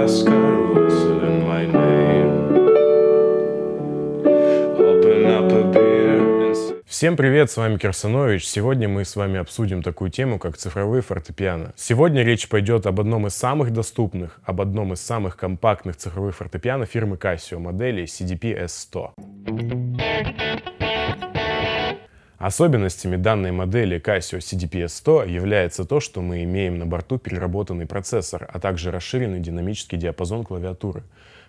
Alaska, whistling my name. Open up a beer. Всем привет, с вами Кирсанович. Сегодня мы с вами обсудим такую тему, как цифровые фортепиано. Сегодня речь пойдет об одном из самых доступных, об одном из самых компактных цифровых фортепиано фирмы Casio, модели CDP-S100. Особенностями данной модели Casio CDP-100 является то, что мы имеем на борту переработанный процессор, а также расширенный динамический диапазон клавиатуры.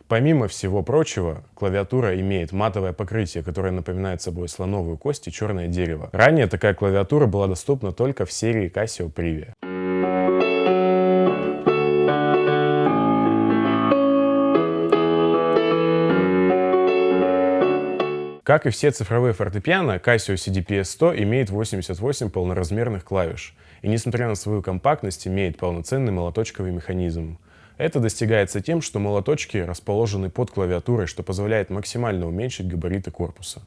Помимо всего прочего, клавиатура имеет матовое покрытие, которое напоминает собой слоновую кость и черное дерево. Ранее такая клавиатура была доступна только в серии Casio Privia. Как и все цифровые фортепиано, Casio CDP-100 имеет 88 полноразмерных клавиш и, несмотря на свою компактность, имеет полноценный молоточковый механизм. Это достигается тем, что молоточки расположены под клавиатурой, что позволяет максимально уменьшить габариты корпуса.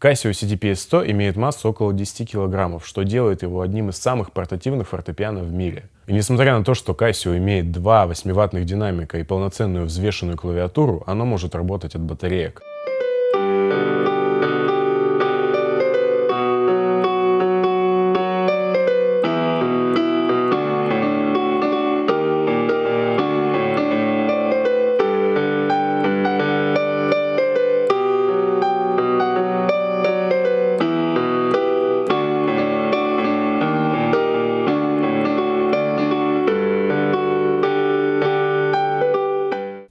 Casio CDP-100 имеет массу около 10 килограммов, что делает его одним из самых портативных фортепиано в мире. И несмотря на то, что Casio имеет два 8-ваттных динамика и полноценную взвешенную клавиатуру, оно может работать от батареек.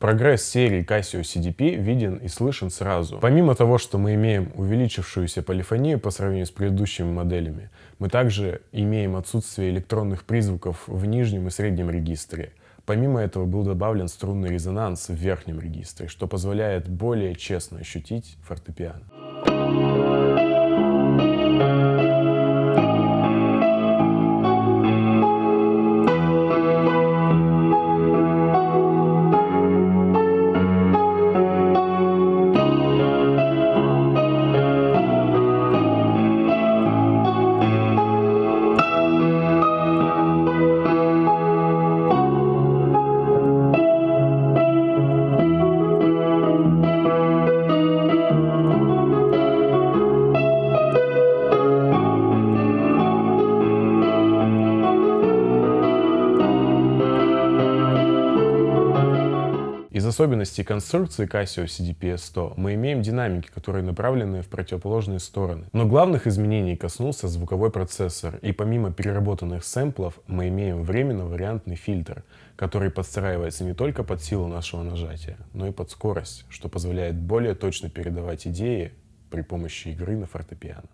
Прогресс серии Casio CDP виден и слышен сразу. Помимо того, что мы имеем увеличившуюся полифонию по сравнению с предыдущими моделями, мы также имеем отсутствие электронных призвуков в нижнем и среднем регистре. Помимо этого был добавлен струнный резонанс в верхнем регистре, что позволяет более честно ощутить фортепиано. Из особенностей конструкции Casio CDP-100 мы имеем динамики, которые направлены в противоположные стороны. Но главных изменений коснулся звуковой процессор, и помимо переработанных сэмплов мы имеем временно-вариантный фильтр, который подстраивается не только под силу нашего нажатия, но и под скорость, что позволяет более точно передавать идеи при помощи игры на фортепиано.